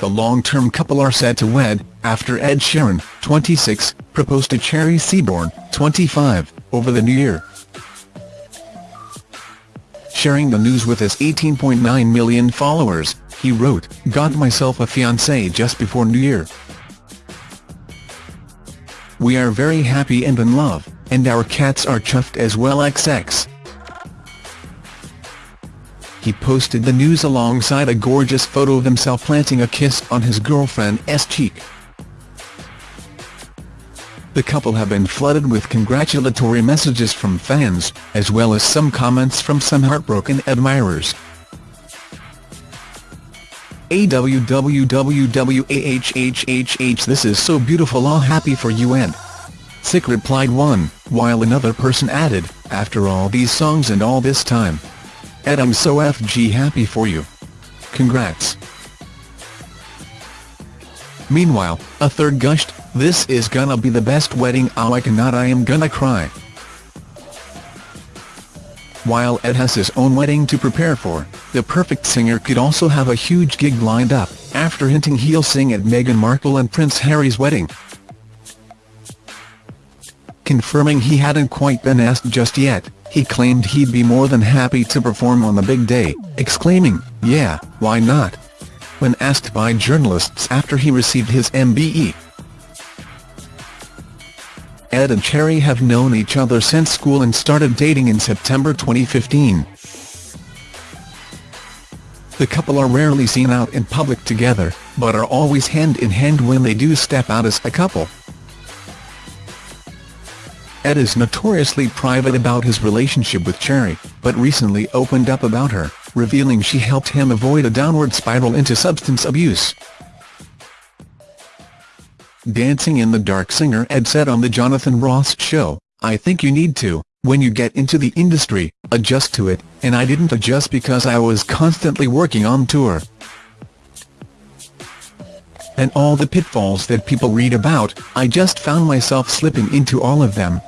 The long-term couple are set to wed, after Ed Sheeran, 26, proposed to Cherry Seaborn, 25, over the new year. Sharing the news with his 18.9 million followers, he wrote, Got myself a fiancé just before New Year. We are very happy and in love, and our cats are chuffed as well XX. He posted the news alongside a gorgeous photo of himself planting a kiss on his girlfriend's cheek. The couple have been flooded with congratulatory messages from fans, as well as some comments from some heartbroken admirers. AWWWAHHHH This is so beautiful all happy for you and Sick replied one, while another person added, after all these songs and all this time. Ed I'm so FG happy for you. Congrats. Meanwhile, a third gushed, this is gonna be the best wedding oh I cannot I am gonna cry. While Ed has his own wedding to prepare for, the perfect singer could also have a huge gig lined up, after hinting he'll sing at Meghan Markle and Prince Harry's wedding. Confirming he hadn't quite been asked just yet, he claimed he'd be more than happy to perform on the big day, exclaiming, yeah, why not? When asked by journalists after he received his MBE. Ed and Cherry have known each other since school and started dating in September 2015. The couple are rarely seen out in public together, but are always hand-in-hand -hand when they do step out as a couple. Ed is notoriously private about his relationship with Cherry, but recently opened up about her, revealing she helped him avoid a downward spiral into substance abuse. Dancing in the Dark singer Ed said on the Jonathan Ross show, I think you need to, when you get into the industry, adjust to it, and I didn't adjust because I was constantly working on tour. And all the pitfalls that people read about, I just found myself slipping into all of them,